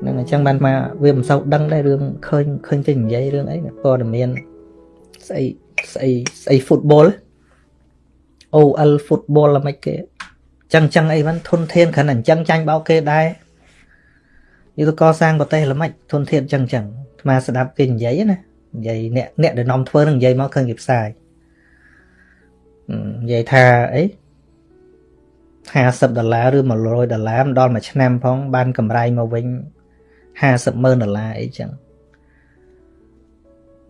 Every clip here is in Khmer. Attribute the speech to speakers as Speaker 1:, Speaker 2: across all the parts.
Speaker 1: ហ្នឹងអញ្ចឹងបានមកវាមិនសូវដឹងដែររឿងឃើញឃើញគេនិយាយរឿងអីព័ត៌មានស្អីស្អីស្អី football OL football ល្មិចគេចឹងចឹងអីហ្នឹងធនធានគ្រាន់តែអញ្ចឹងចាញ់បោកគេដែរយល់កសាងប្រទេសល្មិចធនធានចឹងចឹងអាត្មាស្ដាប់គេនិយាយណានិយាយអ្នកអ្នកដែលនាំធ្វើនឹងនិយាយមកឃើញគេផ្សាយនិយាយថាអី50ដុល្លារឬ100ដុល្លារដល់មួយឆ្នាំផងបានកម្រៃមកវិញ 50ម៉ឺនដុល្លារអីចឹង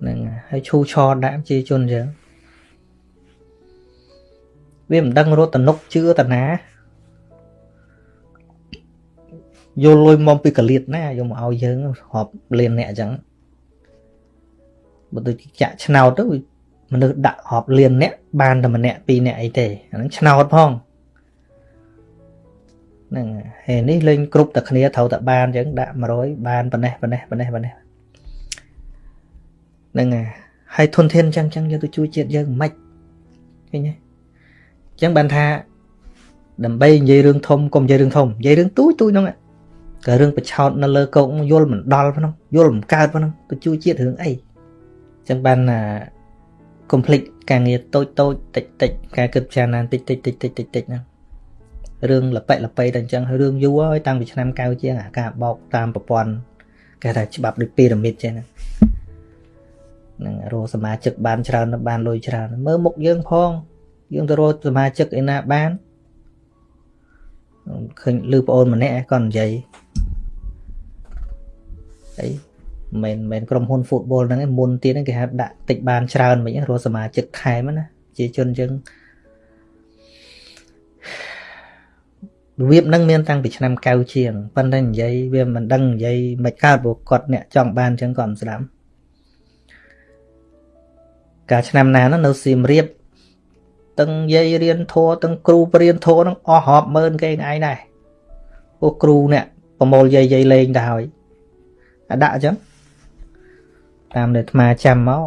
Speaker 1: ហ្នឹងហើយឈូឆដាក់ជាជនចឹងវាមិនដឹងរត់តនុកជឿតាណាយកលុយមកពីកលៀតណាយកមកឲ្យយើងរាប់លានអ្នកអញ្ចឹងបើដូចចាក់ឆ្នោតទៅមនុស្សដាក់រាប់លានអ្នកបានតែម្នាក់ពីរនាក់អីទេអាហ្នឹងឆ្នោតផង ហ្នឹងហើយនេះលេងគ្រប់តែគ្នាត្រូវតែបានអញ្ចឹងដាក់100បានប៉ុណ្ណេះប៉ុណ្ណេះប៉ុណ្ណេះប៉ុណ្ណេះហ្នឹងហើយធនធានអញ្ចឹងអញ្ចឹងយកទៅជួយជាតិយើងមិនឃើញទេអញ្ចឹងបានថាដើម្បីនិយាយរឿងធំកុំនិយាយរឿងធំនិយាយរឿងទូចទូចហ្នឹងក៏រឿងបឆោតនៅលើកោកយល់មិនដល់ផងយល់មិនកើតផងទៅជួយជាតិរឿងអីអញ្ចឹងបានកុំភ្លេចការងារតូចតូចតិចតិចការគិតពិចារណាតិចតិចតិចតិចតិចតិចហ្នឹង រឿងលប៉ិលប៉ៃតែអញ្ចឹងរឿងយូរហើយតាំងពីឆ្នាំ90ជាងអាការបោកតាមប្រព័ន្ធគេថាច្បាប់ដូចពីរ៉ាមីតចេះណានឹងរកសមាជិកបានច្រើនបានលុយច្រើនមើលមុខយើងផងយើងទៅរកសមាជិកឯណាបានឃើញលឺប្អូនម្នាក់គាត់និយាយអីមិនមែនក្រុមហ៊ុន football ហ្នឹងឯងមុនទៀតហ្នឹងគេហៅដាក់តិចបានច្រើនវិញរកសមាជិកថែមណាជាជនយើង របៀបហ្នឹងមានតាំងពីឆ្នាំ90ជាងប៉ុន្តែនិយាយវាមិនដឹងនិយាយមិនកើតព្រោះគាត់អ្នកចង់បានអញ្ចឹងគាត់មិនស្ដាប់កាលឆ្នាំណានោះនៅសៀមរាបទាំងយាយរៀនធัวទាំងគ្រូបរៀនធัวហ្នឹងអស់រាប់ម៉ឺនគេឯងដែរពួកគ្រូអ្នកប្រមូលយាយយាយលេងទៅហើយអាដាក់អញ្ចឹងតាមដែលអាត្មាចាំមក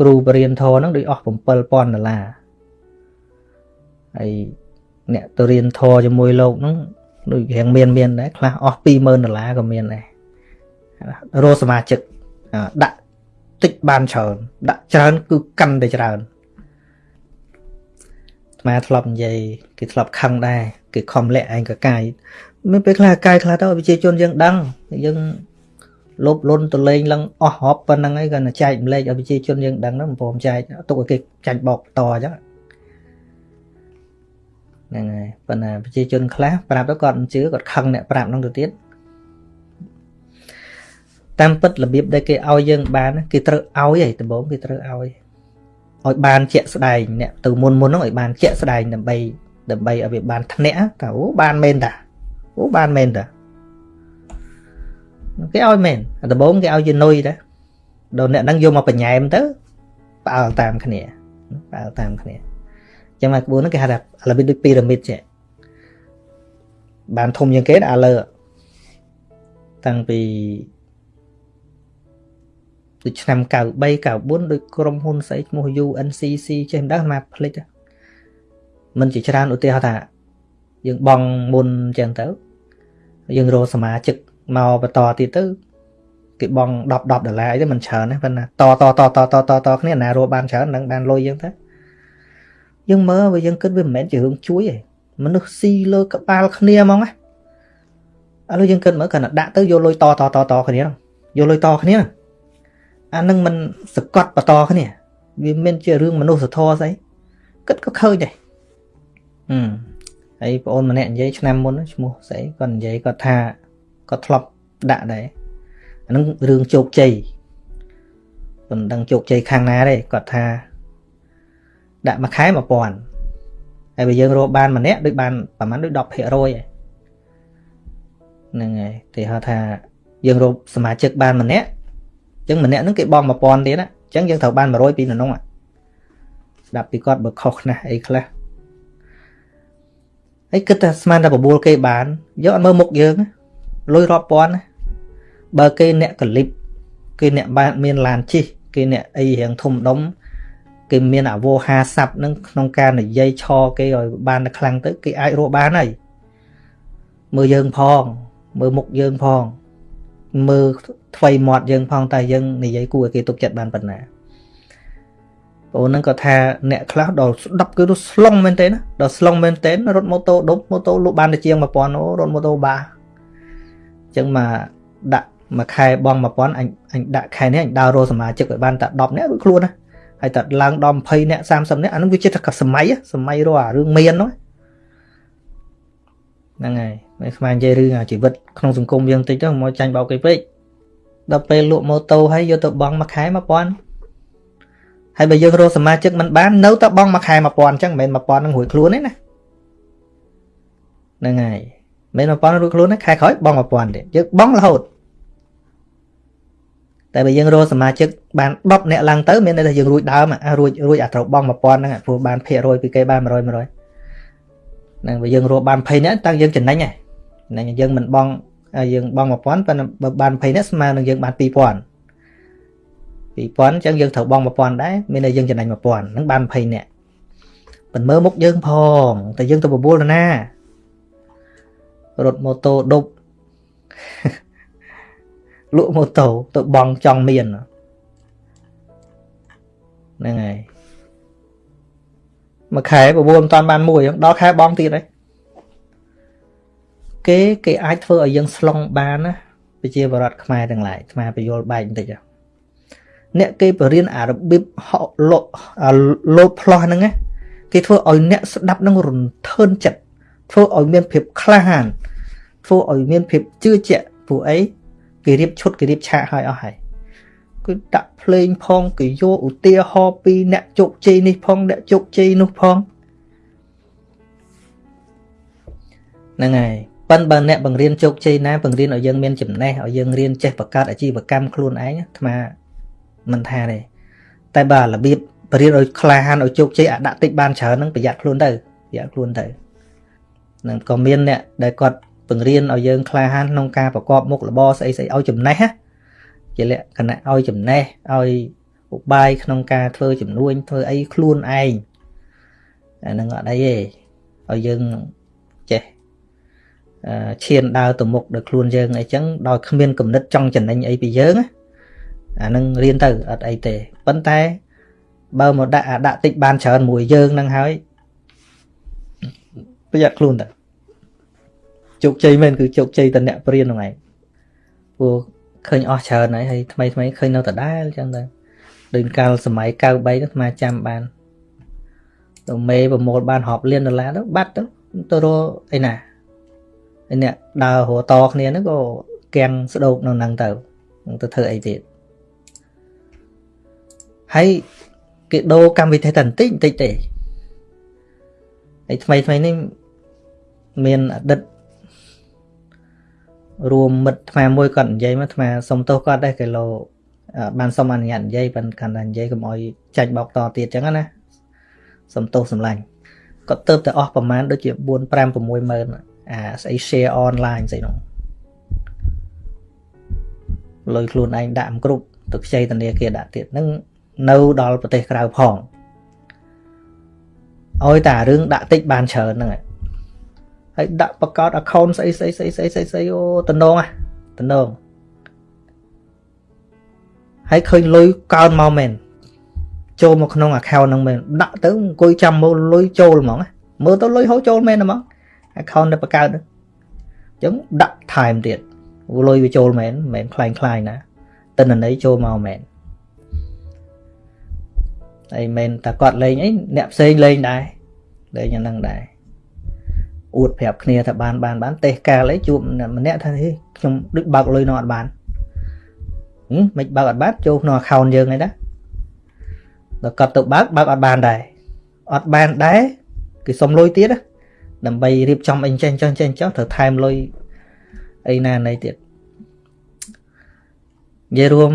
Speaker 1: គ្រូបរៀនធរហ្នឹងដូចអស់7000ដុល្លារហើយ អ្នកទៅរៀនធរជាមួយលោកហ្នឹងដូចរៀងមានមានដែរខ្លះអស់20000ដុល្លារក៏មានដែររកសមាជិកដាក់តិចបានច្រើនដាក់ច្រើនគឺកាន់តែច្រើនស្មាធ្លាប់និយាយគេធ្លាប់ខឹងដែរគេខំលាក់ឯងកកាយមានពេលខ្លះកាយខ្លះទៅប្រជាជនយើងដឹងយើងលបលុនទៅលេងឡើងអស់ហប់ប៉ុណ្្នឹងឯងគាត់ចែកម្លែកឲ្យប្រជាជនយើងដឹងហ្នឹងមិនព្រមចែកទុកឲ្យគេចាញ់បោកតអញ្ចឹង ហ្នឹងហើយប៉ុន្តែប្រជាជនខ្លះប្រាប់ទៅគាត់មិនជឿគាត់ខឹងអ្នកប្រាប់ហ្នឹងទៅទៀតតាមពិតរបៀបដែលគេឲ្យយើងបានគេត្រូវឲ្យឯងដំបូងគេត្រូវឲ្យឲ្យបានជាក់ស្ដែងអ្នកទៅមុនមុនហ្នឹងឲ្យបានជាក់ស្ដែងដើម្បីដើម្បីឲ្យវាបានធ្នាក់តើអូបានមែនតាអូបានមែនតាគេឲ្យមែនដំបូងគេឲ្យជានុយដែរដល់អ្នកហ្នឹងយកមកបញ៉ែមទៅ ផ្អើលតាមគ្នាផ្អើលតាមគ្នា ចឹងមកក្បួនហ្នឹងគេហៅថាអាឡូប៊ីដូចពីរ៉ាមីតចេះបានធំជាងគេអាលើតាំងពីដូចឆ្នាំ93 94ដូចក្រុមហ៊ុនស្អីឈ្មោះ UNCC ចេះមិនដឹងមកផ្លិចមិនជាច្រើនឧទាហរណ៍ថាយើងបងមុនអញ្ចឹងទៅយើងរកសមាជិកមកបន្តទៀតទៅគេបង10 10ដុល្លារអីទៅមិនច្រើនទេប៉ុន្តែតតតតតតតគ្នាណារកបានច្រើននឹងបានលុយយើងទៅ យើងមើលវាយើងគិតវាមិនមែនជារឿងជួយទេមនុស្សស៊ីលើក្បាលគ្នាហ្មងណាឥឡូវយើងគិតមើលគាត់ដាក់ទៅយកលុយតតតតគ្នាយកលុយតគ្នាអានឹងមិនសកត់បន្តគ្នាវាមានជារឿងមនុស្សធម៌ស្អីគិតក៏ឃើញដែរហឹមហើយបងអូនម្នាក់និយាយឆ្នាំមុនឈ្មោះស្អីគាត់និយាយគាត់ថាក៏ធ្លាប់ដាក់ដែរអានឹងរឿងជោគជ័យមិនដឹងជោគជ័យខាងណាទេគាត់ថា ដាក់មួយខែ1000ហើយបើយើងរកបានម្នាក់ដូចបានប្រហែលដូច10%ហ្នឹងហើយគេហៅថាយើងរកសមាជិកបានម្នាក់អញ្ចឹងម្នាក់ហ្នឹងគេបង់1000ទៀតអញ្ចឹងយើងត្រូវបាន100ពីនៅនោះស្ដាប់ពីគាត់បើខុសណាស់អីខ្លះហើយគិតថាស្មានតែបបួលគេបានយកអត់មើលមុខយើងណាលុយរាប់ពាន់បើគេអ្នកកលិបគេអ្នកបានមានឡានជិះគេអ្នកអីរៀងធំដុំ គេមានអវោហាស័ព្ទនឹងក្នុងការនិយាយឆគេឲ្យបានតែខ្លាំងទៅគេអាចរកបានហើយមើលយើងផង មើលមុខយើងផង មើលថ្វីមាត់យើងផងតែយើងនិយាយគួរឲ្យគេទុកចិត្តបានប៉ុណ្ណាបងហ្នឹងក៏ថាអ្នកខ្លះដល់ស្ដាប់គឺទៅស្លុងមែនទេណាដល់ស្លុងមែនទេរត់ម៉ូតូដប់ម៉ូតូលក់បានតែជាង1000អូរត់ម៉ូតូបាអញ្ចឹងមកដាក់មួយខែបង1000អញអញដាក់ខែនេះអញដើររកសមាជិកឲ្យបានតែ10នាក់រួចខ្លួនណា ហើយតែឡើងដល់20នាក់30នាក់អានឹងវាចិត្តតែសម័យសម័យរកអារឿងមានហ្នឹងហ្នឹងហើយមិនស្មាននិយាយរឿងអាជីវិតក្នុងសង្គមយើងតិចទៅមកចាញ់បោកគេពេកដល់ពេលលក់ម៉ូតូហើយយកទៅបង់មួយខែ1000ហើយបើយើងរកសមាជិកមិនបាននៅតែបង់មួយខែ1000អញ្ចឹងមិនមែន1000នឹងរួចខ្លួនទេណាហ្នឹងហើយមិនមែន1000រួចខ្លួនទេខែក្រោយបង់1000ទៀតយើងបង់រហូត តែបើយើងរកសមាជិកបាន10នាក់ឡើងទៅមានន័យថាយើងរួចដើមរួចរួចអាត្រូវបង់1000ហ្នឹងព្រោះបានភាគរយពីគេបាន100 100ហ្នឹងបើយើងរកបាន20នាក់តាំងយើងចំណេញហ្នឹងយើងមិនបង់យើងបង់1000ប៉ុន្តែបើបាន20នាក់ស្មើនឹងយើងបាន2000 2000អញ្ចឹងយើងត្រូវបង់1000ដែរមានន័យយើងចំណេញ1000ហ្នឹងបាន20នាក់ប៉ុន្តែមើលមុខយើងផងតែយើងទៅបបួលទៅណារត់ម៉ូតូដប់ លក់ម៉ូតូទៅបងចង់មានហ្នឹងហើយមួយខែបបួលមិនតាន់បានមួយដល់ខែបងទៀតហើយគេគេអាចធ្វើឲ្យយើងស្លុងបានណាប្រជាបរតខ្មែរទាំងឡាយខ្មែរបយលបែកបន្តិចអ្នកគេបរៀនអារបៀបហកលោលោតផ្លោះហ្នឹងគេធ្វើឲ្យអ្នកស្ដាប់នឹងរន្ធើនចិត្តធ្វើឲ្យមានភាពក្លាហានធ្វើឲ្យមានភាពជឿជាក់ព្រោះអី គេរៀបឈុតគេរៀបឆាកឲ្យអស់ហើយគឺដាក់ភ្លេងផងគេយកឧទាហរណ៍ពីអ្នកជោគជ័យនេះផងអ្នកជោគជ័យនោះផងហ្នឹងហើយប៉ិនបើអ្នកបង្រៀនជោគជ័យណាបង្រៀនឲ្យយើងមានចំណេះឲ្យយើងរៀនចេះបង្កើតអាជីវកម្មខ្លួនឯងអាត្មាមិនថាទេតែបើរបៀបបរៀនឲ្យក្លាហានឲ្យជោគជ័យអាដាក់តិចបានច្រើនហ្នឹងប្រយ័ត្នខ្លួនទៅប្រយ័ត្នខ្លួនទៅនឹងក៏មានអ្នកដែលគាត់ បង្រៀនឲ្យយើងក្លាហានក្នុងការប្រកបមុខរបរស្អីស្អីឲ្យចំណេះជាលក្ខណៈឲ្យចំណេះឲ្យឧបាយក្នុងការធ្វើចំនួនធ្វើអីខ្លួនឯងអានឹងអត់អីទេឲ្យយើងចេះឈានដើរទៅមុខដោយខ្លួនយើងអីចឹងដោយគ្មានគំនិតចង់ចំណេញអីពីយើងអានឹងរៀនទៅអត់អីទេប៉ុន្តែបើមកដាក់អាដាក់តិចបានច្រើនមួយយើងនឹងហើយប្រយ័ត្នខ្លួនទៅ ជោគជ័យមែនគឺជោគជ័យតអ្នកព្រានហ្នឹងឯងព្រោះឃើញអស់ច្រើនហើយហើយថ្មីថ្មីឃើញនៅដដែលអញ្ចឹងទៅដូចកាលសម័យ93ទៅស្មាចាំបានទៅមេប្រមូលបានរាប់លានដុល្លារទៅបាត់ទៅទៅរកអីណាឯអ្នកដើររតគ្នាហ្នឹងក៏គាំងស្ដោកនៅហ្នឹងទៅទៅធ្វើអីទៀតហើយគេដូរកម្មវិធីតែបន្តិចបន្តិចទេហើយថ្មីថ្មីនេះមានអតីត រួមមិត្តថ្មមួយគាត់និយាយមកថ្មសុំទោសគាត់ដែរគីឡូបានសុំអនុញ្ញាតនិយាយប៉ុន្តែកាន់តែនិយាយកុំឲ្យចាច់បោកតទៀតចឹងណាសុំទោសសម្លាញ់គាត់ទៅតែអស់ប្រហែលដូចជា4 5 6ម៉ឺនអាស្អី share online ស្អីនោះលុយខ្លួនឯងដាក់មិនគ្រប់ទៅខ្ចីធនាគារដាក់ទៀតនឹងនៅដល់ប្រទេសក្រៅផងឲ្យតែរឿងដាក់តិចបានច្រើនហ្នឹង ហើយដាក់បង្កើត account ស្អីស្អីស្អីស្អីស្អីស្អីអូតំណងហ៎តំណងហើយឃើញលុយកើនមកមែនចូលមកក្នុង account ហ្នឹងមែនដាក់ទៅអង្គុយចាំមើលលុយចូលហ្មងមើលទៅលុយហូរចូលមែនហ្មង account ដែលបង្កើតហ្នឹងអញ្ចឹងដាក់ថែមទៀតលុយវាចូលមែនមិនមែនคล้ายคล้ายណាតិន្នន័យចូលមកមែនហើយមិនតែគាត់លេងអីអ្នកផ្សេងលេងដែរលេងយ៉ាងហ្នឹងដែរ អួតប្រាប់គ្នាថាបានបានបានទេសកាលអីជួបម្នាក់ថាខ្ញុំដូចបើកលុយនោះអត់បានហឹមមិនបើកអត់បានចូលក្នុង account យើងឯណាដល់គាត់ទៅបើកបើកអត់បានដែរអត់បានដែរគេសុំលុយទៀតដើម្បីរៀបចំអីចេះចុះចេះចុះត្រូវថែមលុយអីណាណីទៀតនិយាយរួម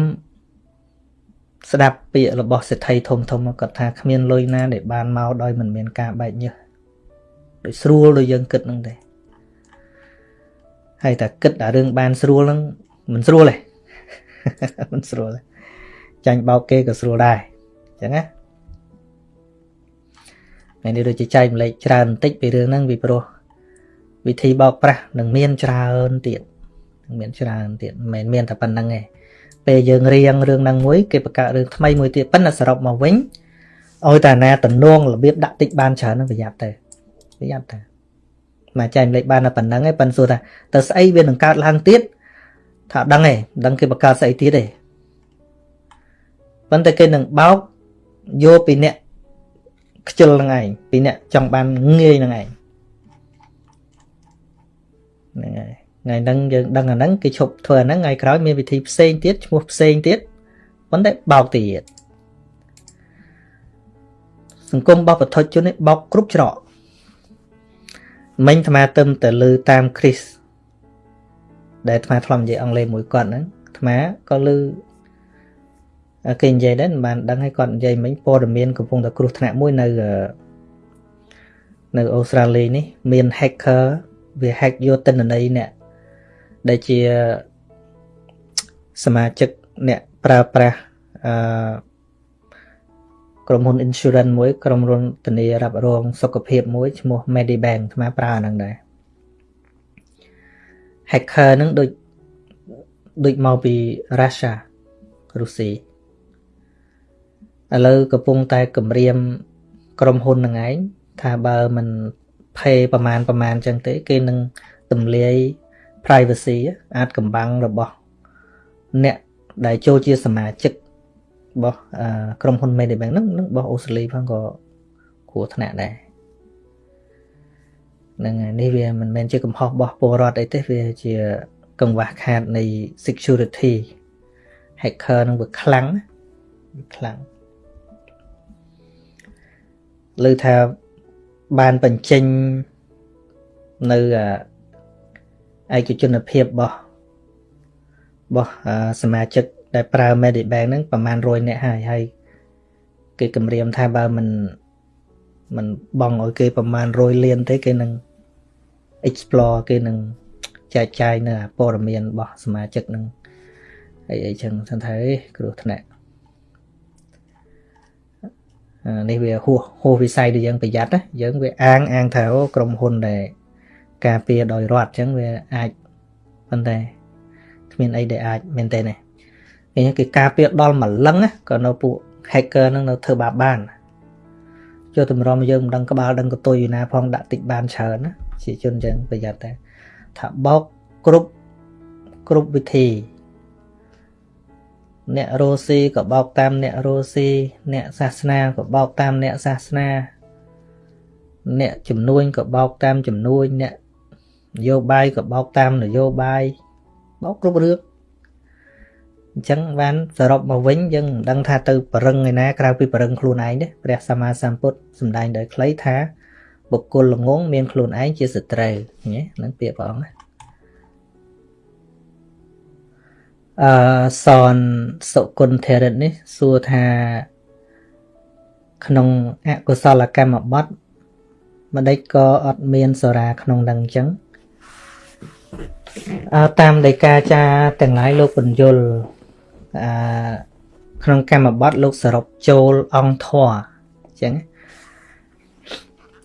Speaker 1: ស្ដាប់ពាក្យរបស់សេដ្ឋីធំធំគាត់ថាគ្មានលុយណាដែលបានមកដោយមិនមានការបែកញើស ដូចស្រួលដូចយើងគិតហ្នឹងទេហើយតែគិតតែរឿងបានស្រួលហ្នឹងមិនស្រួលទេមិនស្រួលទេចាញ់បោកគេក៏ស្រួលដែរអញ្ចឹងណាថ្ងៃនេះដូចជាចែកម្លែកច្រើនបន្តិចពីរឿងហ្នឹងពីព្រោះវិធីបោកប្រាស់នឹងមានច្រើនទៀតមានច្រើនទៀតមិនមែនមានតែប៉ុណ្្នឹងទេពេលយើងរៀងរឿងហ្នឹងមួយគេបង្កើតរឿងថ្មីមួយទៀតប៉ុន្តែសរុបមកវិញឲ្យតែណាតំណងរបៀបដាក់តិចបានច្រើនហ្នឹងប្រយ័ត្នទៅ ប្រយ័ត្នទៅមកចែកលេខបានតែប៉ុណ្្នឹងឯងប៉ុន្តែសួរថាទៅស្អីវានឹងកើតឡើងទៀតថាដឹងឯងដឹងគេបង្កើតស្អីទៀតឯងប៉ុន្តែគេនឹងបោកយកពីអ្នកខ្ជិលហ្នឹងឯងពីអ្នកចង់បានងាយហ្នឹងឯងហ្នឹងហើយថ្ងៃហ្នឹងយើងដឹងអាហ្នឹងគេឈប់ធ្វើអាហ្នឹងថ្ងៃក្រោយមានវិធីផ្សេងទៀតឈ្មោះផ្សេងទៀតប៉ុន្តែបោកទៀតសង្គមរបស់បឋិជននេះបោកគ្រប់ច្រក មិញអាត្មាទៅតែលើតាមគ្រីស្ទដែលអាត្មាធ្លាប់និយាយអង់គ្លេសមួយគាត់ហ្នឹងអាត្មាក៏លើគេនិយាយដែរមិនបានដឹងឲ្យគាត់និយាយមិញព័ត៌មានកំពុងតែគ្រោះថ្នាក់មួយនៅនៅអូស្ត្រាលីនេះមាន hacker វា hack យកទិន្នន័យអ្នកដែលជាសមាជិកអ្នកប្រើប្រាស់អឺ ក្រុមហ៊ុន insurance មួយក្រុមហ៊ុនធានារ៉ាប់រងសុខភាពមួយឈ្មោះ Medibank អាត្មាប្រើអាហ្នឹងដែរ hacker ហ្នឹងដូចដូចមកពី Russia រុស្ស៊ីឥឡូវកំពុងតែគម្រាមក្រុមហ៊ុនហ្នឹងឯងថាបើមិន pay ប្រមាណប្រមាណចឹងទេ គេនឹងទម្លាយ privacy អាចកំបាំងរបស់ អ្នកដែលចូលជាសមាជិក របស់ក្រុមហ៊ុន Medibank ហ្នឹងនឹងរបស់អូស្ត្រាលីផងក៏គ្រោះថ្នាក់ដែរហ្នឹងហើយនេះវាមិនមែនជាកំហុសរបស់ពលរដ្ឋអីទេវាជាកង្វះខាតនៃ security hacker នឹងវាខ្លាំងវាខ្លាំងលើថាបានបញ្ចេញនៅឯកជនភាពរបស់របស់សមាជិក ដែលប្រើ Medibank ហ្នឹងប្រហែល100នាក់ហើយហើយគេគម្រាមថាបើមិនមិនបងឲ្យគេប្រហែល100លានទេគេនឹង explore គេនឹងចែកចាយនៅព័ត៌មានរបស់សមាជិកនឹងអីអីចឹងថាគ្រោះថ្នាក់នេះវាហួសហួសវិស័យដែលយើងប្រយ័ត្នណាយើងវាអាងអាងថាក្រុមហ៊ុនដែលការពារដោយរដ្ឋអញ្ចឹងវាអាចប៉ុន្តែគ្មានអីដែលអាចមែនទេណា គេគេការពារដល់ម្លឹងក៏នៅពួក hacker ហ្នឹងនៅធ្វើបាបបានចូលតម្រុំយើងមិនដឹងក្បាលដឹងកតុយណាផងដាក់តិចបានច្រើនណាជាជនអញ្ចឹងប្រយ័ត្នតែថាបោកគ្រប់គ្រប់វិធីអ្នករស់ស៊ីក៏បោកតាមអ្នករស់ស៊ីអ្នកសាសនាក៏បោកតាមអ្នកសាសនា អ្នកជំនួញក៏បោកតាមជំនួញអ្នកនយោបាយក៏បោកតាមនយោបាយបោកគ្រប់រឿង អញ្ចឹងបានសរុបមកវិញយើងមិនដឹងថាទៅបរឹងឯណាក្រៅពីបរឹងខ្លួនឯងទេព្រះសម្មាសម្ពុទ្ធសម្ដែងដោយខ្លីថាបុគ្គលល្ងងមានខ្លួនឯងជាសត្រូវណាហ្នឹងពាក្យព្រះអង្គណាអឺសនសុគន្ធរិទ្ធនេះសួរថាក្នុងអកុសលកម្មបត្តិម្ដេចក៏អត់មានសរាក្នុងនឹងអញ្ចឹងអើតាមដីកាចាទាំងឡាយលោកបញ្យល អឺក្នុងកម្មបត្តិលោកសរុបចូលអង្គធរអញ្ចឹង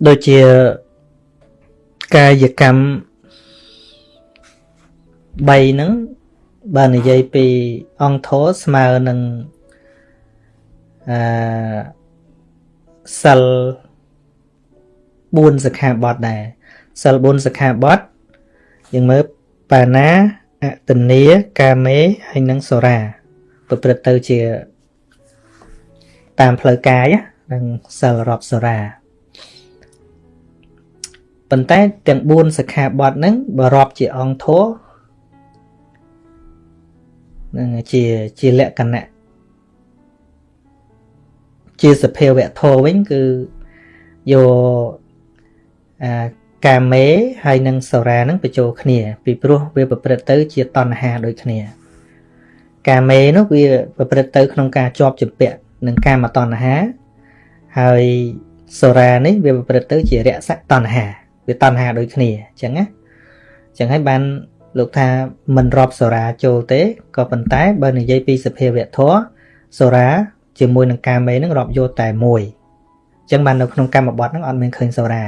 Speaker 1: ដូចជាកាយកម្ម3ហ្នឹងបើនិយាយពីអង្គធរស្មើនឹងអឺសិល4សិក្ខាបទដែរសិល4សិក្ខាបទយើងមើលបាណាអតនីកាមេហើយនិងសូរា ប្រព្រឹត្តទៅជាតាមផ្លូវកាយនិងសិលរាប់សូរាប៉ុន្តែទាំង4សិក្ខាបទហ្នឹងបើរាប់ជាអង្គធរនឹងជាជាលក្ខណៈជាសភាវៈធម៌វិញគឺយកអាកាមេហើយនិងសូរានឹងបញ្ចូលគ្នា ពីព្រោះវាប្រព្រឹត្តទៅជាតណ្ហាដូចគ្នា កាមេនោះវាប្រព្រឹត្តទៅក្នុងការជាប់ជំពាក់នឹងកាមតណ្ហាហើយសូរានេះវាប្រព្រឹត្តទៅជារសតណ្ហាវាតណ្ហាដូចគ្នាអញ្ចឹងណាអញ្ចឹងហើយបានលោកថាមិនរាប់សូរាចូលទេក៏ប៉ុន្តែបើនិយាយពីសភាវៈធម៌សូរាជាមួយនឹងកាមេនឹងរាប់យកតែមួយអញ្ចឹងបាននៅក្នុងកម្មបត្តិហ្នឹងអត់មានឃើញសូរា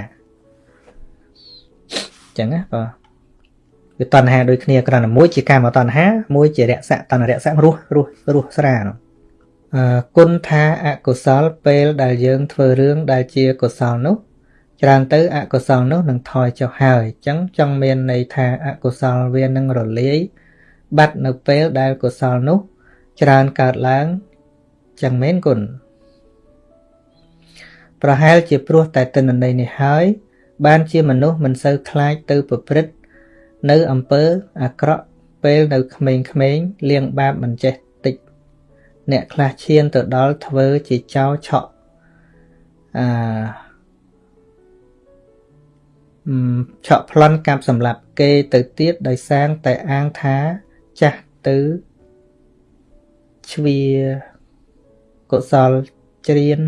Speaker 1: អញ្ចឹងណាបាទ វាតណ្ហាដូចគ្នាគ្រាន់តែមួយជាកាមតណ្ហាមួយជារសៈតណ្ហរសៈរស់រស់រស់ស្រានោះអឺគុណថាអកុសលពេលដែលយើងធ្វើរឿងដែលជាកុសលនោះច្រើនទៅអកុសលនោះនឹងថយចុះហើយអញ្ចឹងចង់មានន័យថាអកុសលវានឹងរលាយបាត់នៅពេលដែលកុសលនោះច្រើនកើតឡើងចឹងមែនគុណប្រហែលជាព្រោះតែទិន្នន័យនេះហើយបានជាមនុស្សមិនសូវខ្លាចទៅប្រព្រឹត្ត នៅអំពើអាក្រក់ពេលនៅក្មេងៗលៀងបាបមិនចេះតិច អ្នកខ្លះឈានទៅដល់ធ្វើជាចោឆក់អឺឆក់ប្លន់កាប់សម្លាប់គេទៅទៀតដោយសាងតែអាងថាចាស់ទៅជ្វាកុសលច្រៀន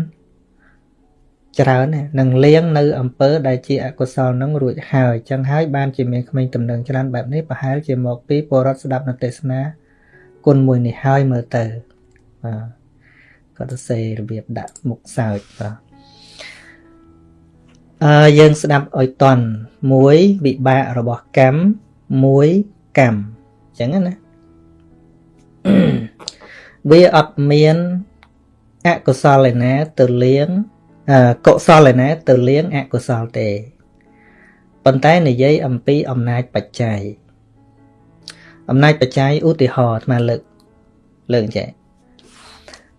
Speaker 1: ច្រើននឹងលៀងនៅអំពើដែលជាអកុសលនឹងរួចហើយចឹងហើយបានជាមានក្មេងតំណែងច្រើនបែបនេះប្រហែលជាមកពីពលរដ្ឋស្ដាប់នៅទេសនាគុណមួយនេះហើយមើលទៅបាទគាត់ទៅសេរបៀបដាក់មុខសើចបាទអឺយើងស្ដាប់ឲ្យតន់មួយវិបាករបស់កម្មមួយកម្មចឹងណាវាអត់មានអកុសលឯណាទៅលៀង កុសលឯណាទៅលៀងអកុសលទេប៉ុន្តែនិយាយអំពីអំណាចបច្ច័យអំណាចបច្ច័យឧទាហរណ៍អាត្មាលើកលើកចេះ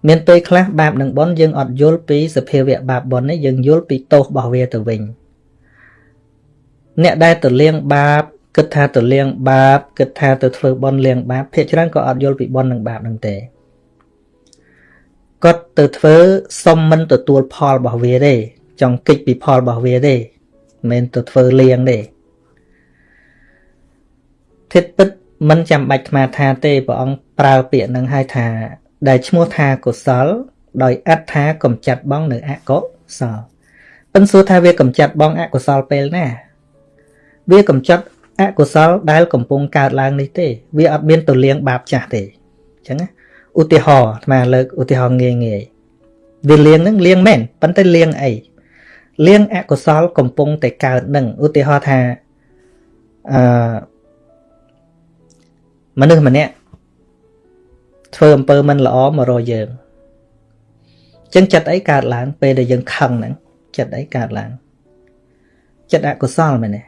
Speaker 1: មានពេលខ្លះបាបនិងបុណ្យយើងអត់យល់ពីសភាវៈបាបបុណ្យនេះយើងយល់ពីទោសរបស់វាទៅវិញអ្នកដែលទៅលៀងបាបគិតថាទៅលៀងបាបគិតថាទៅធ្វើបុណ្យលៀងបាបភាគច្រើនក៏អត់យល់ពីបុណ្យនិងបាបនឹងទេ គាត់ទៅធ្វើសុំមិនទទួលផលរបស់វាទេចង់គិចពីផលរបស់វាទេមិនមែនទៅធ្វើលៀងទេធិតពិតមិនចាំបាច់ថ្មថាទេព្រះអង្គប្រើពាក្យនឹងឲ្យថា ដែលឈ្មោះថាកុសល ដោយអត្ថាកំចាត់បងនៅអកុសលប៉ិនសួរថាវាកំចាត់បងអកុសលពេលណាវាកំចាត់អកុសលដែលកំពុងកើតឡើងនេះទេ វាអត់មានទៅលៀងបាបចាស់ទេអញ្ចឹងណា ឧទាហរណ៍អាត្មាលើកឧទាហរណ៍ងាយងាយវាលៀងហ្នឹងលៀងមែនប៉ុន្តែលៀងអីលៀងអកុសលកំពុងតែកើតនឹងឧទាហរណ៍ថាអឺមនុស្សម្នាក់ធ្វើអំពើមិនល្អមករកយើងចឹងចិត្តអីកើតឡើង ពេលដែលយើងខឹងហ្នឹងចិត្តអីកើតឡើងចិត្តអកុសលមែនទេ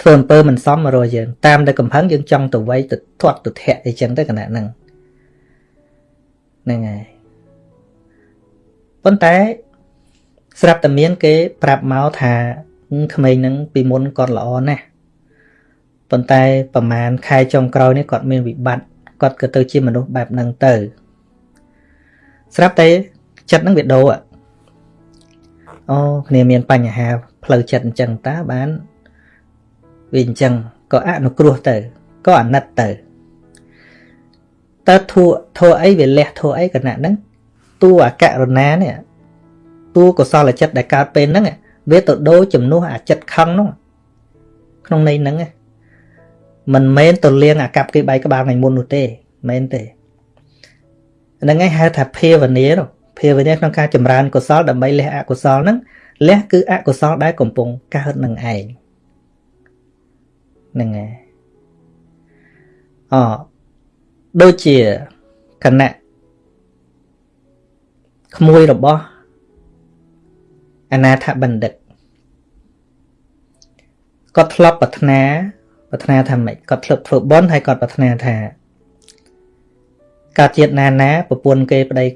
Speaker 1: ធ្វើអំពើមិនសមមករកយើងតាមតែកំហឹងយើងចង់ទៅវៃទៅធាត់ទៅធាក់អីចឹងទៅគណៈហ្នឹង ហ្នឹងហើយប៉ុន្តែស្រាប់តែមានគេប្រាប់មកថាក្មេងហ្នឹងពីមុនគាត់ល្អណាស់ប៉ុន្តែប្រហែលខែចុងក្រោយនេះគាត់មានវិបត្តិគាត់ក៏ទៅជាមនុស្សបែបហ្នឹងទៅ ស្រាប់តែចិត្តហ្នឹងវាដូរអូគ្នាមានបញ្ហាផ្លូវចិត្តអញ្ចឹងតើបានវាអញ្ចឹងក៏អនុគ្រោះទៅក៏អាណិតទៅ តើធัวធัวអីវាលះធัวអីគណៈហ្នឹងតួអករុណានេះតួកុសលចិត្តដែលកើតពេលហ្នឹងវាទៅដូរជំនួសអាចិត្តខឹងនោះក្នុងន័យហ្នឹងមិនមែនទៅលៀងអាកັບគេបែកក្បាលថ្ងៃមុននោះទេមែនទេហ្នឹងឯងហៅថាភាវនាភាវនាក្នុងការចម្រើនកុសលដើម្បីលះអកុសលហ្នឹងលះគឺអកុសលដែលកំពុងកើតនឹងឯងហ្នឹងឯងអ ដូចជាគណៈក្មួយរបស់អនាថបណ្ឌិតគាត់ធ្លាប់ប្រាថ្នាប្រាថ្នាថាម៉េចគាត់ធ្លាប់ធ្វើបន់ហើយគាត់ប្រាថ្នាថាកើតជាតិណាណាប្រពន្ធគេប្តីឲ្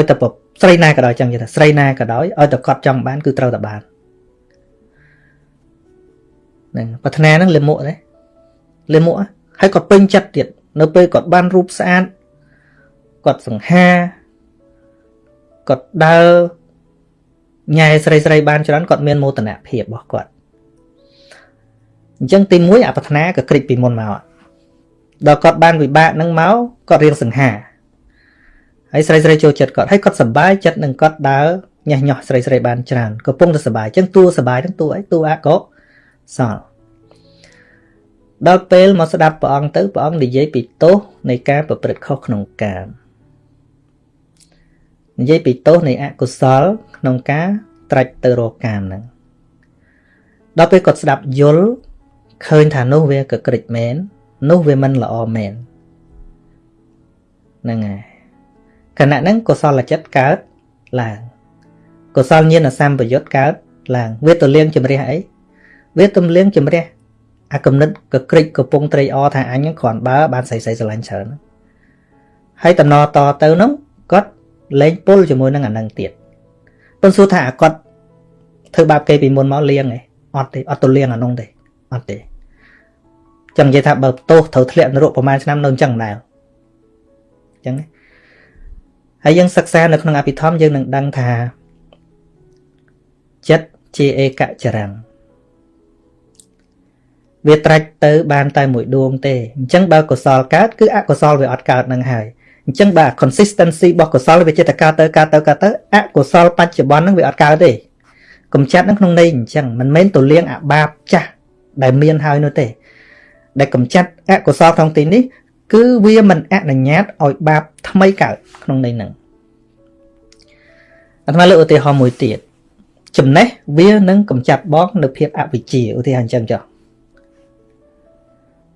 Speaker 1: យតែស្រីណាក៏ដោយចឹងនិយាយថាស្រីណាក៏ដោយឲ្យតែគាត់ចង់បានគឺត្រូវតែបានហ្នឹងប្រាថ្នាហ្នឹងលាមកទេលាមកហើយគាត់ពេញចិត្តទៀត នៅពេលគាត់បានរូបស្អាតគាត់សង្ហាគាត់ដើរញ៉ែស្រីស្រីបានច្រើនគាត់មានមោទនភាពរបស់គាត់អញ្ចឹងទី1អប្រាថ្នាក៏ក្រិចពីមុនមកដល់គាត់បានវិបាកនឹងមកគាត់រៀងសង្ហាហើយស្រីស្រីចូលចិត្តគាត់ហើយគាត់សប្បាយចិត្តនឹងគាត់ដើរញ៉េះញោះស្រីស្រីបានច្រើនកំពុងតែសប្បាយអញ្ចឹងតួសប្បាយទាំងតួអីតួអកុសល ដល់ពេលមកស្ដាប់ព្រះអង្គទៅព្រះអង្គនិយាយពីទោសនៃការប្រព្រឹត្តខុសក្នុងកាមនិយាយពីទោសនៃអកុសលក្នុងការត្រាច់ទៅរកកាមហ្នឹងដល់ពេលគាត់ស្ដាប់យល់ឃើញថានោះវាកក្រិចមែននោះវាមិនល្អមែនហ្នឹងហើយខណៈហ្នឹងកុសលចិត្តកើតឡើងកុសលញាណសម្បយុទ្ធកើតឡើងវាទៅលៀងជំរះអីវាទំលៀងជំរះ អាកំណត់កក្រិចកំពុងត្រេកអរថាអញគ្រាន់បើបានស្រីស្រីស្រឡាញ់ច្រើនហើយតំណតទៅនោះគាត់លែងពុលជាមួយនឹងអានឹងទៀតប៉ុន្តែសួរថាអាគាត់ធ្វើបាបគេពីមុនមកលៀងឯងអត់ទេអត់ទៅលៀងអានោះទេអត់ទេចឹងនិយាយថាបើទោសត្រូវធ្លាក់នរកប្រហែលឆ្នាំនៅអញ្ចឹងដែរអញ្ចឹងហើយយើងសិក្សានៅក្នុងអភិធម្មយើងនឹងដឹងថាចិត្តជាឯកចរង្គ វាត្រាច់ទៅបានតែមួយដួងទេអញ្ចឹងបើកុសលកើតគឺអកុសលវាអត់កើតនឹងហើយអញ្ចឹងបើ consistency របស់កុសលវាចិត្តកើតទៅកើតទៅកើតទៅអកុសលបច្ចុប្បន្ននឹងវាអត់កើតទេកំចាត់នឹងក្នុងន័យអញ្ចឹងមិនមែនទៅលៀងអាបាបចាស់ដែលមានហើយនោះទេ ដែលកំចាត់អកុសលក្នុងទីនេះ គឺវាមិនអនុញ្ញាតឲ្យបាបថ្មីកើតក្នុងន័យហ្នឹងអាត្មាលើកឧទាហរណ៍មួយទៀតចំណេះវានឹងកំចាត់បងនៅភាពអវិជ្ជាឧទាហរណ៍អញ្ចឹងចុះ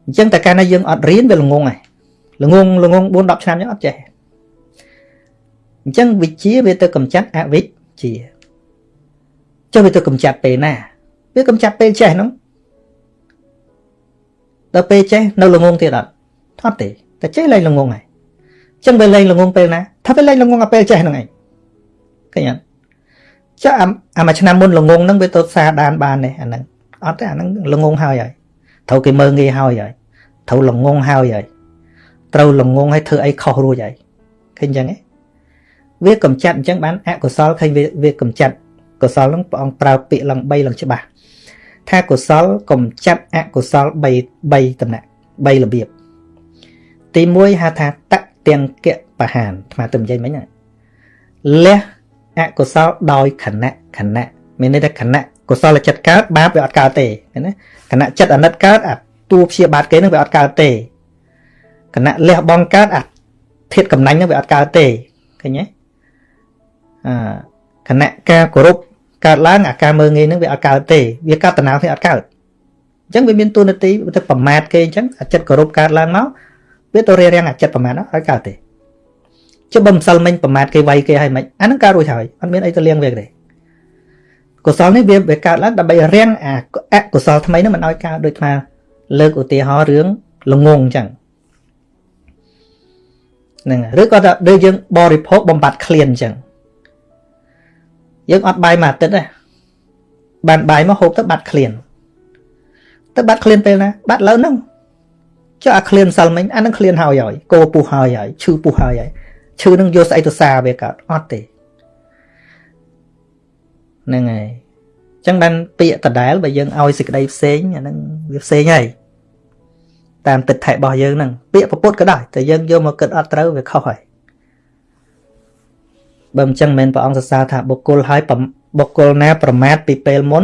Speaker 1: អញ្ចឹងតែកាលណាយើងអត់រៀនវាល្ងងហើយល្ងងល្ងង4 10ឆ្នាំយើងអត់ចេះអញ្ចឹងវិជ្ជាវាទៅកំចាត់អវិជ្ជាចុះវាទៅកំចាត់ពេលណាវាកំចាត់ពេលចេះហ្នឹងដល់ពេលចេះនៅល្ងងទៀតអត់អត់ទេតែចេះលែងល្ងងហើយអញ្ចឹងវាលែងល្ងងពេលណាថាវាលែងល្ងងអាពេលចេះហ្នឹងឯងឃើញអត់ចុះអាមួយឆ្នាំមុនល្ងងហ្នឹងវាទៅសារដានបានទេអាហ្នឹងអត់ទេអាហ្នឹងល្ងងហើយហើយ ត្រូវគេមើងងាយហើយហើយត្រូវល្ងងហើយហើយត្រូវល្ងងហើយធ្វើអីខុសរួចហើយឃើញអញ្ចឹងឯងវាកំចាត់អញ្ចឹងបានអកុសលឃើញវាកំចាត់កុសលហ្នឹងព្រះអង្គប្រើពាក្យឡើង3ឡើងច្បាស់ថាកុសលកំចាត់អកុសល3 3តំណាក់3របៀបទី1ហៅថាតទាំងកៈបហានអាត្មាទៅនិយាយមិញលះអកុសលដោយខណៈខណៈមានន័យថាខណៈ កុសលចិត្តកើតបាបវាអត់កើតទេណាខណៈចិត្តអាណិតកើតអាតួព្យាបាទគេនឹងវាអត់កើតទេគណៈលះបងកើតអាធាតកំណាញ់នឹងវាអត់កើតទេឃើញទេអាគណៈការគោរពកើតឡើងអាការមើងងាយនឹងវាអត់កើតទេវាកើតតំណៅវាអត់កើតអញ្ចឹងវាមានទូនាទីទៅប្រមាថគេអញ្ចឹងអាចិត្តគោរពកើតឡើងមកវាទៅរារាំងអាចិត្តប្រមាថអត់កើតទេចុះបើម្សិលមិញប្រមាថគេវាយគេឲ្យមិនអានឹងកើតរួចហើយអត់មានអីទៅលៀងវាទេ កុសលនេះវាវាកើតឡើងដើម្បីរាំងអាអកុសលថ្មីនឹងមិនឲ្យកើតដូចថាលើកឧទាហរណ៍រឿងល្ងងអញ្ចឹងហ្នឹងឬក៏ថាដូចយើងបរិភោគបំបត្តិឃ្លានអញ្ចឹងយើងអត់បាយមួយអាទិត្យទេបានបាយមកហូបទៅបាត់ឃ្លានទៅបាត់ឃ្លានពេលណាបាត់លើហ្នឹងចុះអាឃ្លានសិលមិញអានឹងឃ្លានហើយហើយគោពុះហើយហើយឈឺពុះហើយហើយឈឺនឹងយកស្អីទៅសាវាកើតអត់ទេ ហ្នឹងហើយចឹងបានពាក្យដដែលបើយើងឲ្យសេចក្តីផ្សេងអាហ្នឹងវាផ្សេងហើយតាមទឹកថែរបស់យើងហ្នឹងពាក្យពុទ្ធក៏ដោយតែយើងយកមកគិតអត់ត្រូវវាខុសហើយបើមិនចឹងមិនព្រះអង្គសរសើរថាបុគ្គលហើយបុគ្គលណាប្រមាថពីពេលមុន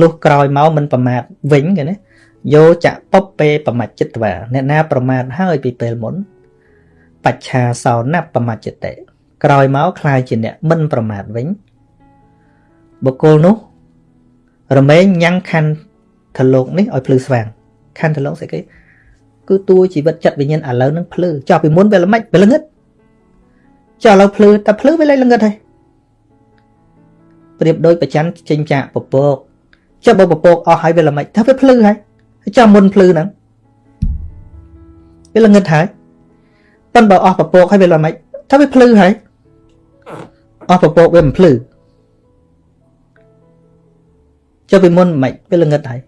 Speaker 1: លុះក្រោយមកមិនប្រមាថវិញគេណាយោចៈពពេប្រមច្ចិតវាអ្នកណាប្រមាថហើយពីពេលមុនបច្ឆាសោណប្រមច្ចិតេក្រោយមកคล้ายជាអ្នកមិនប្រមាថវិញ បុគ្គលនោះរមែងញ៉ាំងខណ្ឌថលោកនេះឲ្យភ្លឺស្វាងខណ្ឌថលោកស្អីគេគឺតួជីវិតចិត្តវិញ្ញាណឥឡូវនឹងភ្លឺចោះពីមុនវាល្មិចវាល្ងឹតចុះឥឡូវភ្លឺតែភ្លឺវាលែងល្ងឹតហើយប្រៀបដូចប្រច័នចេញចាកពពកចុះបើពពកអស់ហើយវាល្មិចថាវាភ្លឺហើយចុះមុនភ្លឺហ្នឹងវាល្ងឹតហើយប៉ុន្តែបើអស់ពពកហើយវាល្មិចថាវាភ្លឺហើយអស់ពពកវាមិនភ្លឺ ចុះពីមុនមិនវាល្ងឹតហើយ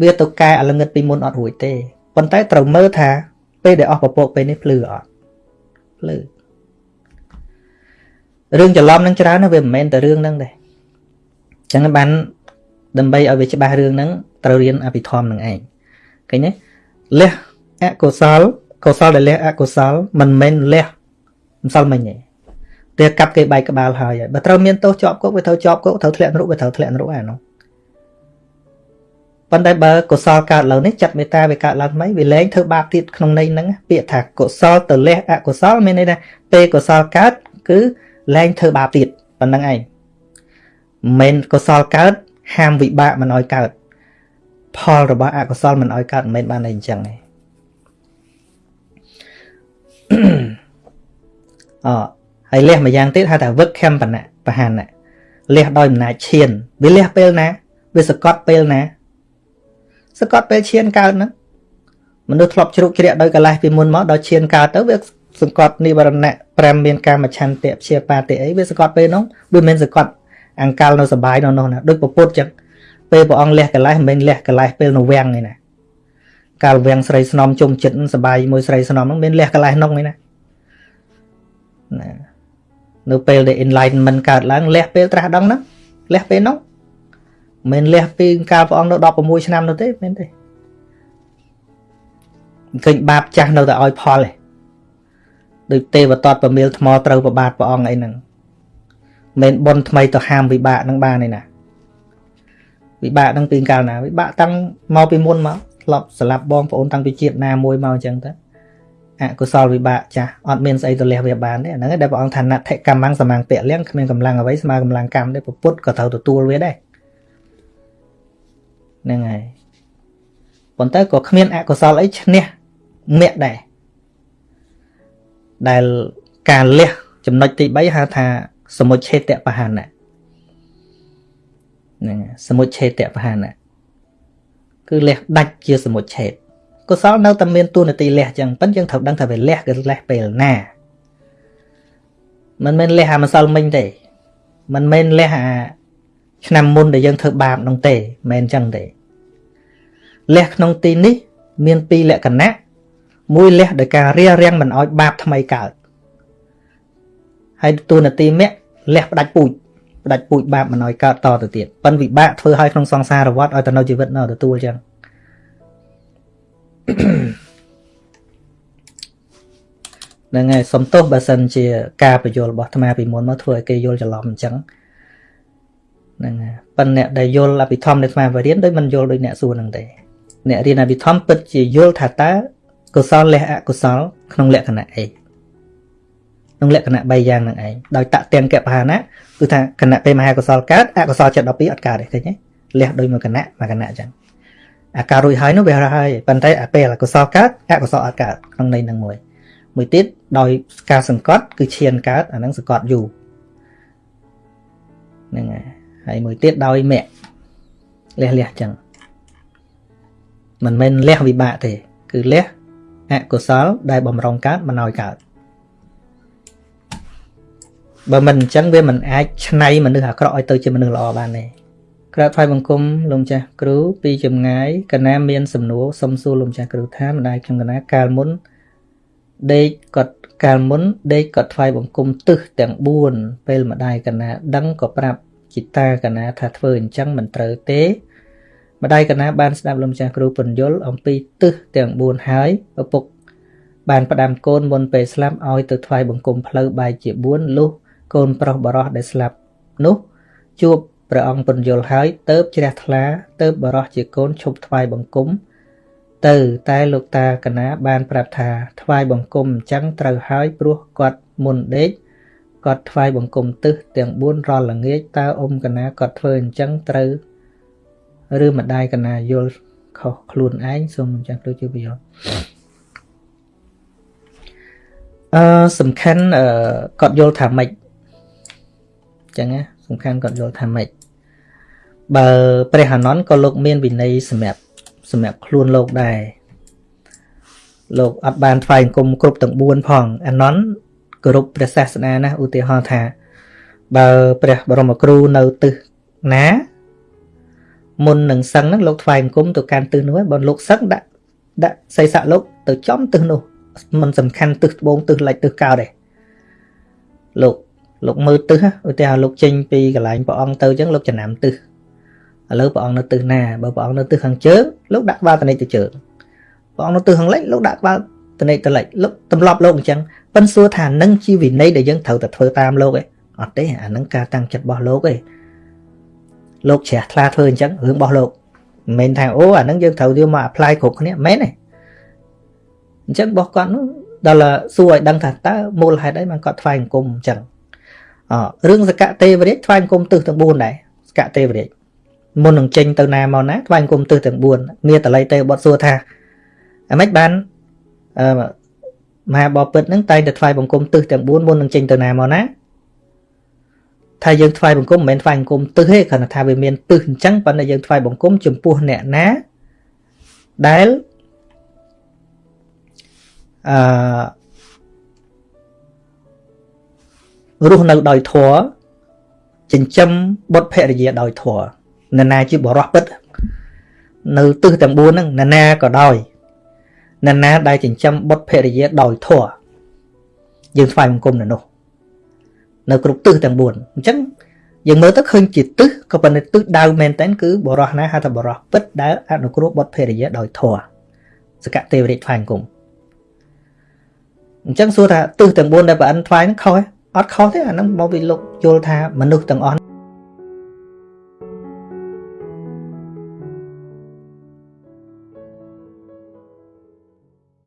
Speaker 1: វាទៅកែអាល្ងឹតពីមុនអត់រួចទេប៉ុន្តែត្រូវមើលថា ពេលដែលអស់ពពកពេលនេះភ្លឺអត់ភ្លឺរឿងច្រឡំនឹងច្រើនណាវាមិនមែនតែរឿងហ្នឹងទេអញ្ចឹងបានដើម្បីឲ្យវាច្បាស់រឿងហ្នឹងត្រូវរៀនអភិធម្មនឹងឯងឃើញទេលះអកុសលកុសលដែលលះអកុសលមិនមែនលះម្សិលមិញទេ តែកាប់គេបែកក្បាលហើយបើត្រូវមានទោសជាប់គុកវាត្រូវជាប់គុកត្រូវធ្លាក់នរកវាត្រូវធ្លាក់នរកអានោះប៉ុន្តែបើកុសលកើតឡើងនេះចិត្តមេត្តាវាកើតឡើងថ្មីវាលែងធ្វើបាបទៀតក្នុងន័យហ្នឹងពាក្យថាកុសលទៅលះអកុសលមានន័យថាពេលកុសលកើតគឺលែងធ្វើបាបទៀតប៉ុណ្្នឹងឯងមិនកុសលកើតហាមវិបាកមិនឲ្យកើត ផលរបស់អកុសលមិនឲ្យកើតមិនមែនបានតែអញ្ចឹងទេអ ហើយលះមួយយ៉ាងទៀតហៅថាវឹកខំបណៈបហានៈលះដោយអំណាចឈានវាលះពេលណាវាសកត់ពេលណាសកត់ពេលឈានកើតហ្នឹងមនុស្សធ្លាប់ជ្រុកជ្រាកដោយកលេសពីមុនមកដល់ឈានកើតទៅវាសង្កត់និវរណៈ5មានកាមឆន្ទៈព្យាបាទតិអីវាសកត់ពេលនោះវាមិនសកត់អង្កលនៅសបាយនៅនោះណាដូចពពុទ្ធចឹងពេលព្រះអង្គលះកលេសមិនមែនលះកលេសពេលនៅវាំងទេណាកាលវាំងស្រីស្នំជុំចិត្តសបាយមួយស្រីស្នំហ្នឹងមានលះកលេសនោះទេណាណា នៅពេលដែល enlightenment កើតឡើងលះពេលត្រាស់ដឹងហ្នឹងលះពេលនោះមិនលះពីកាលព្រះអង្គនៅ16ឆ្នាំនោះទេមែនទេឃើញបាបចាស់នៅតែឲ្យផលទេដូចទេវតតប្រមៀលថ្មត្រូវប្របាទព្រះអង្គអីហ្នឹងមិនបនថ្មីទៅហាមវិបាកហ្នឹងបានទេណាវិបាកហ្នឹងពីកាលណាវិបាកតាំងមកពីមុនមកធ្លាប់ស្លាប់បងប្អូនតាំងពីជាតិណាមួយមកអញ្ចឹងទៅអ កុសលវិបាកចាស់អត់មានស្អីទៅលះវាបានទេអាហ្នឹងដែលព្រះអង្គថាណដ្ឋិកម្មងសមាងពៈលៀងគ្មានកម្លាំងអ្វីស្មើកម្លាំងកម្មទេពុទ្ធក៏ត្រូវទទួលវាដែរហ្នឹងហើយប៉ុន្តែក៏គ្មានអកុសលអីឈ្នះមគ្គដែរដែលការលះចំណុចទី3ហៅថាសមុច្ឆេតបហានៈហ្នឹងសមុច្ឆេតបហានៈគឺលះដាច់ជាសមុច្ឆេត កុសលនៅតែមានទួនាទីលះចឹងប៉ិនយើងត្រូវដឹងថាវាលះគឺលះពេលណាមិនមែនលះអាម្សិលមិញទេមិនមែនលះអាឆ្នាំមុនដែលយើងធ្វើបាបនោះទេមិនមែនចឹងទេលះក្នុងទីនេះ មានពីរលក្ខណៈមួយលះដោយការរារាំងមិនឲ្យបាបថ្មីកើតហើយទូនាទីមគ្គលះផ្ដាច់ពូជផ្ដាច់ពូជបាបមិនឲ្យកើតតទៅទៀតប៉ិនវិបាកធ្វើឲ្យក្នុងសង្សារវដ្តឲ្យទៅនៅជីវិតនៅទទួលចឹង ហ្នឹងហើយសំទោសបើសិនជា ការបញ្យល់របស់អាត្មាពីមុនមកធ្វើឲ្យគេយល់ច្រឡំអញ្ចឹងហ្នឹងហើយប៉ុន្តែអ្នកដែលយល់អភិធម្មនៃអាត្មាបរៀនដូចមិនយល់ដូចអ្នកសួរហ្នឹងទេអ្នករៀនអភិធម្មពិតជាយល់ថាតើកុសលលះអកុសល ក្នុងលក្ខណៈអីក្នុងលក្ខណៈ3យ៉ាងហ្នឹងឯងដោយតទាំងកបហានៈគឺថាគណៈពេលមហាកុសលកើតអកុសលចិត្ត12អត់កើតទេឃើញទេលះដោយមួយគណៈមួយគណៈអញ្ចឹង អាការរួចហើយនោះវាហើយប៉ុន្តែអាពេលអកុសលកើតអកុសលអត់កើតក្នុងន័យហ្នឹងមួយមួយទៀតដោយការសង្កត់គឺឈានកើតអាហ្នឹងសង្កត់យូរហ្នឹងហើយហើយមួយទៀតដោយមគ្គលះលះអញ្ចឹងមិនមែនលះវិបាកទេ គឺលះអកុសលដែលបំរុងកើតមិនឲ្យកើតបើមិនអញ្ចឹងវាមិនអាចឆ្នៃមនុស្សអាក្រក់ឲ្យទៅជាមនុស្សល្អបានទេ ក្រាបថ្វាយបង្គំលោកម្ចាស់គ្រូពីចម្ងាយកណាមានសំណួរសុំសួរលោកម្ចាស់គ្រូថាម្ដាយខ្ញុំកណាកាលមុនដេកគាត់កាលមុនដេកគាត់ថ្វាយបង្គំទឹះទាំង4ពេលម្ដាយកណា ដឹងក៏ប្រាប់ជីតាកណាថាធ្វើអញ្ចឹងមិនត្រូវទេម្ដាយកណាបានស្ដាប់លោកម្ចាស់គ្រូពន្យល់អំពីទឹះទាំង4ហើយឪពុកបានផ្ដាំកូនមុនពេលស្លាប់ឲ្យទៅថ្វាយបង្គំផ្លូវបែកជា4លុះកូនប្រុសបរោះដែលស្លាប់នោះជួប ព្រះអង្គពន្យល់ហើយទៅជ្រះថ្លាទៅបរោះជាកូនឈប់ថ្វាយបង្គំ ទៅតែលោកតាកណាបានប្រាប់ថាថ្វាយបង្គំអញ្ចឹងត្រូវហើយព្រោះគាត់មុនដេកគាត់ថ្វាយបង្គំទឹះទាំង4រាល់ល្ងាចតើអ៊ំកណាគាត់ធ្វើអញ្ចឹងត្រូវឬម្ដាយកណាយល់ខុសខ្លួនឯងសូមអញ្ចឹងដូចជាវាអឺសំខាន់អឺគាត់យល់ថាម៉េចចឹងណាសំខាន់គាត់យល់ថាម៉េច បើព្រះអានន្ទក៏លោកមានវិន័យសម្រាប់សម្រាប់ខ្លួនលោកដែរលោកអត់បានថ្វាយអង្គមគ្រប់ទាំង4ផងអានន្ទគោរពព្រះសាសនាណាឧទាហរណ៍ថា បើព្រះបរមគ្រូនៅទិសណាមុននឹងសឹងហ្នឹងលោកថ្វាយអង្គមទៅកាន់ទិសនោះបើលោកសឹងដាក់ដាក់សីស័កលោកទៅចំទិសនោះมันសំខាន់ទិសត្បូងទិសលិចទិសកោដែរលោកលោកមើលទិសឧទាហរណ៍លោកចេញពីកន្លែងព្រះអង្គទៅអញ្ចឹងលោកចំណាំទិស ឥឡូវព្រះអង្គនៅទិសណាបើព្រះអង្គនៅទិសខាងជើងលោកដាក់ក្បាលតនិចទៅជើងព្រះអង្គនៅទិសខាងលិចលោកដាក់ក្បាលតនិចទៅលិចលោកទម្លាប់លោកអញ្ចឹងប៉ិនសួរថានឹងជាវិន័យដែលយើងត្រូវតែធ្វើតាមលោកឯងអត់ទេអានឹងការតាំងចិត្តរបស់លោកឯងលោកជ្រះថ្លាធ្វើអញ្ចឹងរឿងរបស់លោកមិនមែនថាអូអានឹងយើងត្រូវយកមក apply គ្រប់គ្នាមែនទេអញ្ចឹងរបស់គាត់នោះដល់សួរឲ្យដឹងថាតើមូលហេតុអីបានគាត់ថ្វាយអង្គមអញ្ចឹងអរឿងសកៈទេវរាជថ្វាយអង្គមទិសទាំង4ដែរសកៈទេវរាជ មុននឹងចេញទៅណាមកណាថ្វាយបង្គំទិសទាំង4មានតល័យទេបត់សួរថាអាម៉េចបានអឺមហាបពិតហ្នឹងតែងតែថ្វាយបង្គំទិសទាំង4មុននឹងចេញទៅណាមកណាថាយើងថ្វាយបង្គំមិនមែនថ្វាយបង្គំទិសទេគ្រាន់តែថាវាមានទិសអញ្ចឹងប៉ុន្តែយើងថ្វាយបង្គំចំពោះអ្នកណាដែលអឺរស់នៅដោយធម៌ចិញ្ចឹមបុត្រភរិយាដោយធម៌ នរណាជាបរោះពិតនៅទិសទាំង4ហ្នឹងនរណាក៏ដោយនរណាដែលចិញ្ចឹមបុត្រភរិយាដោយធម៌យើងថ្វាយបង្គំនៅនោះនៅគ្រប់ទិសទាំង4អញ្ចឹងយើងមើលទៅឃើញជាទិសក៏ប៉ុន្តែទិសដៅមែនតើគឺបរោះណាហៅថាបរោះពិតដែលអនុគ្រោះបុត្រភរិយាដោយធម៌សកទេវរាជថ្វាយបង្គំអញ្ចឹងសួរថាទិសទាំង4ដែលប្រអិនថ្វាយហ្នឹងខុសអត់ខុសទេអាហ្នឹងមកពីលោកយល់ថាមនុស្សទាំងអស់